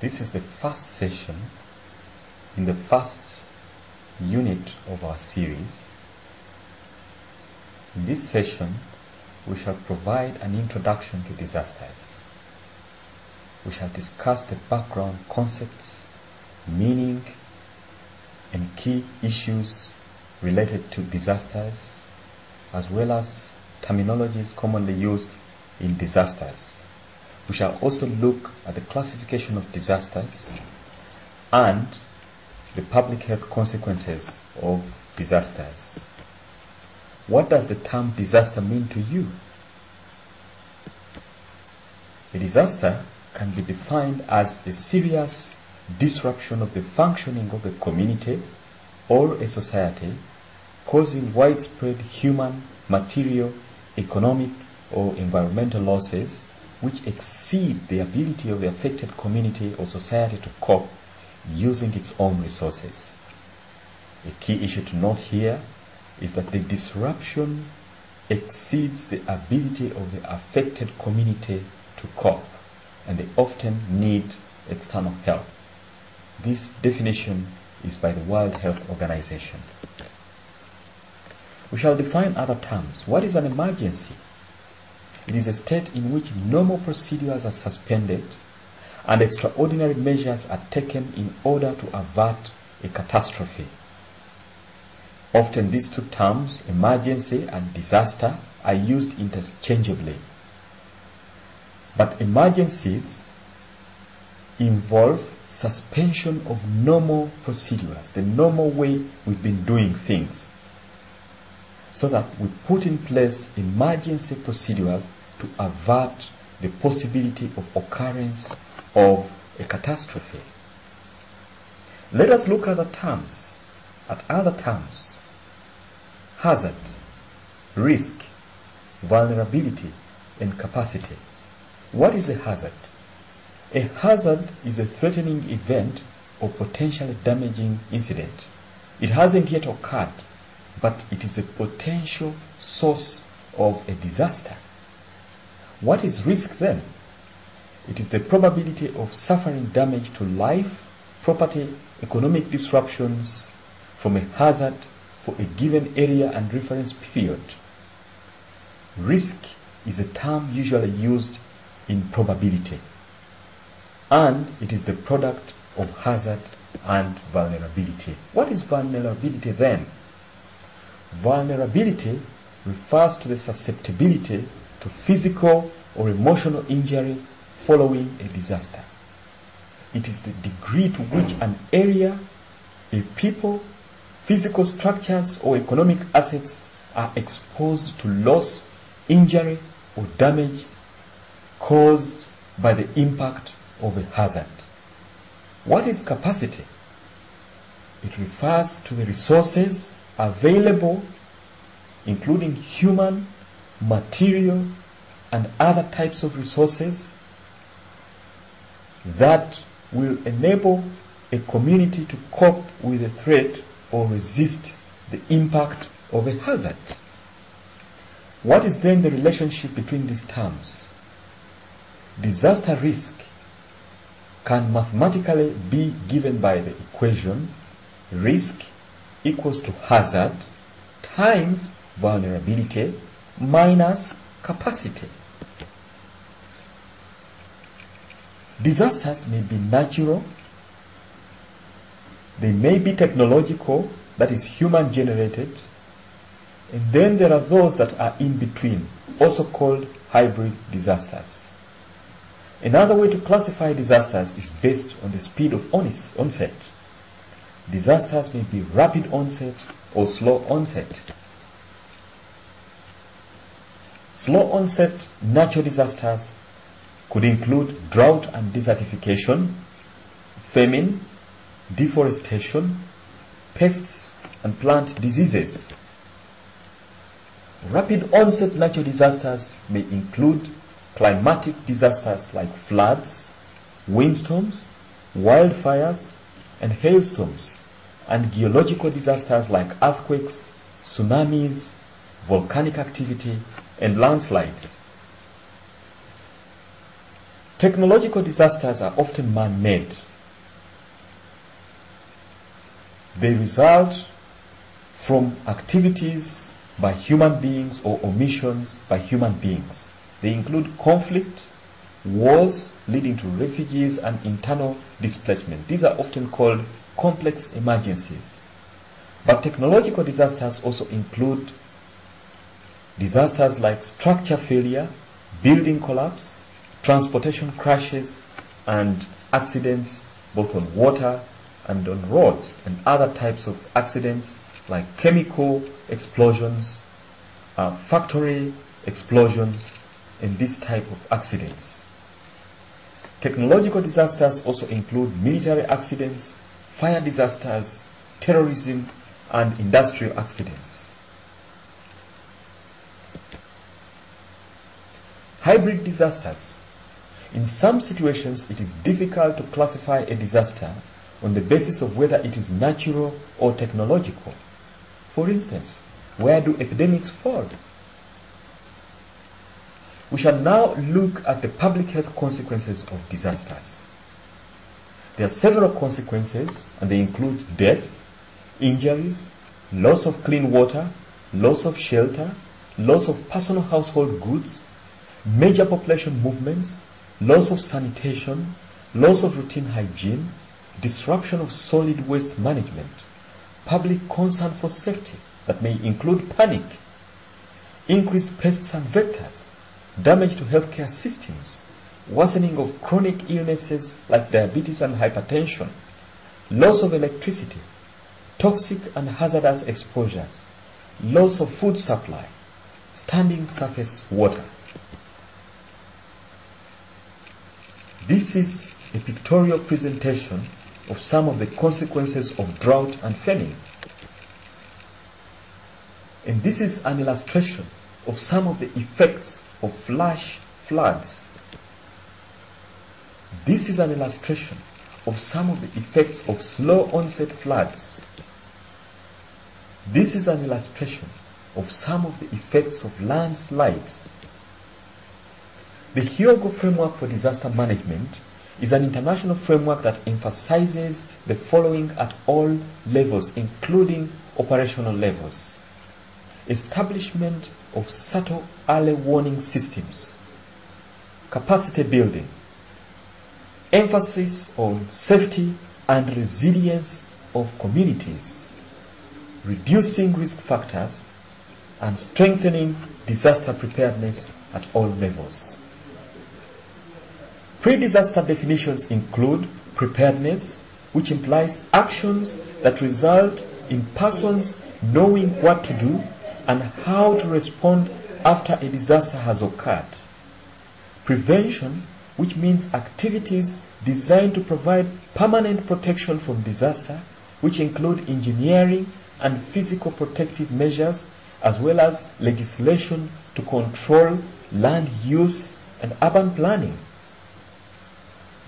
This is the first session in the first unit of our series. In this session, we shall provide an introduction to disasters. We shall discuss the background concepts, meaning, and key issues related to disasters, as well as terminologies commonly used in disasters. We shall also look at the classification of disasters and the public health consequences of disasters. What does the term disaster mean to you? A disaster can be defined as a serious disruption of the functioning of a community or a society causing widespread human, material, economic, or environmental losses which exceed the ability of the affected community or society to cope using its own resources. A key issue to note here is that the disruption exceeds the ability of the affected community to cope and they often need external help. This definition is by the World Health Organization. We shall define other terms. What is an emergency? It is a state in which normal procedures are suspended and extraordinary measures are taken in order to avert a catastrophe. Often these two terms, emergency and disaster, are used interchangeably. But emergencies involve suspension of normal procedures, the normal way we've been doing things, so that we put in place emergency procedures to avert the possibility of occurrence of a catastrophe. Let us look at the terms, at other terms. Hazard, risk, vulnerability, and capacity. What is a hazard? A hazard is a threatening event or potentially damaging incident. It hasn't yet occurred, but it is a potential source of a disaster. What is risk then? It is the probability of suffering damage to life, property, economic disruptions from a hazard for a given area and reference period. Risk is a term usually used in probability, and it is the product of hazard and vulnerability. What is vulnerability then? Vulnerability refers to the susceptibility to physical or emotional injury following a disaster. It is the degree to which an area, a people, physical structures, or economic assets are exposed to loss, injury, or damage caused by the impact of a hazard. What is capacity? It refers to the resources available, including human, material, and other types of resources that will enable a community to cope with a threat or resist the impact of a hazard. What is then the relationship between these terms? Disaster risk can mathematically be given by the equation risk equals to hazard times vulnerability minus capacity. Disasters may be natural, they may be technological, that is human generated, and then there are those that are in between, also called hybrid disasters. Another way to classify disasters is based on the speed of onset. Disasters may be rapid onset or slow onset. Slow onset natural disasters could include drought and desertification, famine, deforestation, pests, and plant diseases. Rapid onset natural disasters may include climatic disasters like floods, windstorms, wildfires, and hailstorms, and geological disasters like earthquakes, tsunamis, volcanic activity, and landslides. Technological disasters are often man made. They result from activities by human beings or omissions by human beings. They include conflict, wars leading to refugees and internal displacement. These are often called complex emergencies. But technological disasters also include disasters like structure failure, building collapse, transportation crashes, and accidents both on water and on roads, and other types of accidents like chemical explosions, uh, factory explosions, and this type of accidents. Technological disasters also include military accidents, fire disasters, terrorism, and industrial accidents. Hybrid disasters. In some situations, it is difficult to classify a disaster on the basis of whether it is natural or technological. For instance, where do epidemics fall? We shall now look at the public health consequences of disasters. There are several consequences, and they include death, injuries, loss of clean water, loss of shelter, loss of personal household goods, major population movements, loss of sanitation, loss of routine hygiene, disruption of solid waste management, public concern for safety that may include panic, increased pests and vectors, damage to healthcare systems, worsening of chronic illnesses like diabetes and hypertension, loss of electricity, toxic and hazardous exposures, loss of food supply, standing surface water. This is a pictorial presentation of some of the consequences of drought and famine. And this is an illustration of some of the effects of flash floods. This is an illustration of some of the effects of slow onset floods. This is an illustration of some of the effects of landslides. The Hyogo Framework for Disaster Management is an international framework that emphasizes the following at all levels, including operational levels. Establishment of subtle early warning systems, capacity building, emphasis on safety and resilience of communities, reducing risk factors, and strengthening disaster preparedness at all levels. Pre-disaster definitions include preparedness, which implies actions that result in persons knowing what to do and how to respond after a disaster has occurred. Prevention, which means activities designed to provide permanent protection from disaster, which include engineering and physical protective measures, as well as legislation to control land use and urban planning.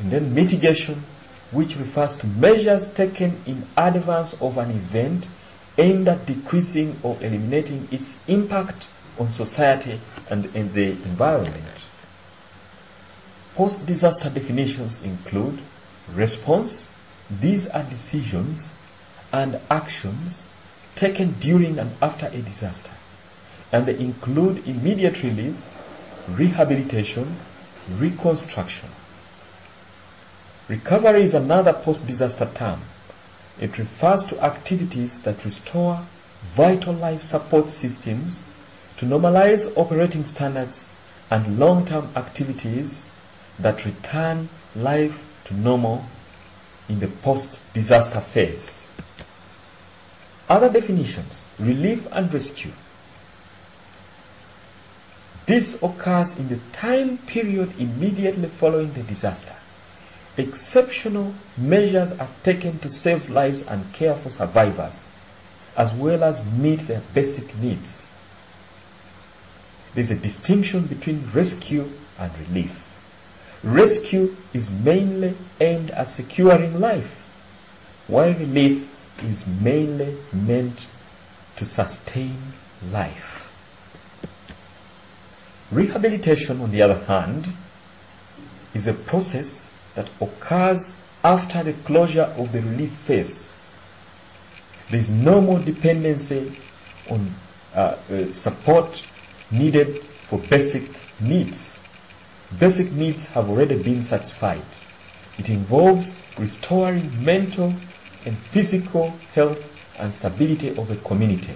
And then mitigation, which refers to measures taken in advance of an event aimed at decreasing or eliminating its impact on society and in the environment. Post disaster definitions include response, these are decisions and actions taken during and after a disaster, and they include immediate relief, rehabilitation, reconstruction. Recovery is another post disaster term. It refers to activities that restore vital life support systems to normalize operating standards and long term activities that return life to normal in the post disaster phase. Other definitions relief and rescue. This occurs in the time period immediately following the disaster. Exceptional measures are taken to save lives and care for survivors, as well as meet their basic needs. There's a distinction between rescue and relief. Rescue is mainly aimed at securing life, while relief is mainly meant to sustain life. Rehabilitation, on the other hand, is a process that occurs after the closure of the relief phase. There is no more dependency on uh, uh, support needed for basic needs. Basic needs have already been satisfied. It involves restoring mental and physical health and stability of a community.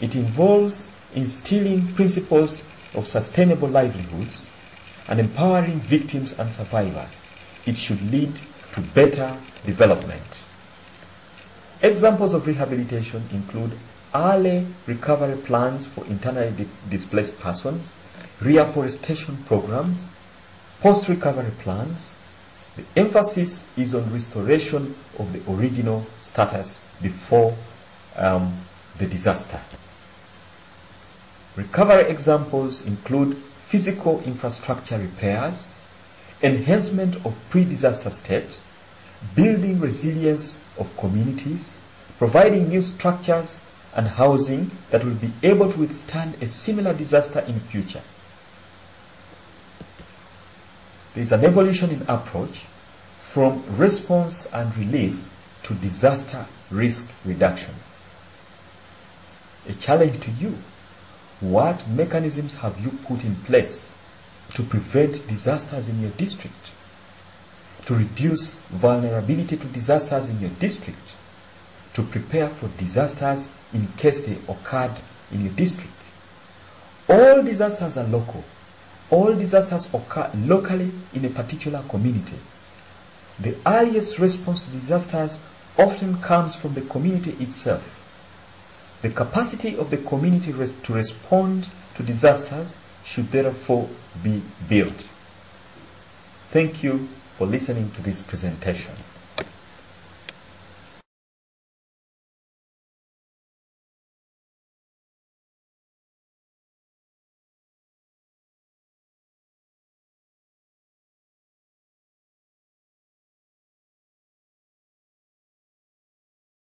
It involves instilling principles of sustainable livelihoods and empowering victims and survivors. It should lead to better development. Examples of rehabilitation include early recovery plans for internally di- displaced persons, reforestation programs, post recovery plans. The emphasis is on restoration of the original status before um, the disaster. Recovery examples include physical infrastructure repairs, enhancement of pre-disaster state, building resilience of communities, providing new structures and housing that will be able to withstand a similar disaster in future. There is an evolution in approach from response and relief to disaster risk reduction. A challenge to you what mechanisms have you put in place to prevent disasters in your district? To reduce vulnerability to disasters in your district? To prepare for disasters in case they occurred in your district? All disasters are local. All disasters occur locally in a particular community. The earliest response to disasters often comes from the community itself. The capacity of the community to respond to disasters should therefore be built. Thank you for listening to this presentation.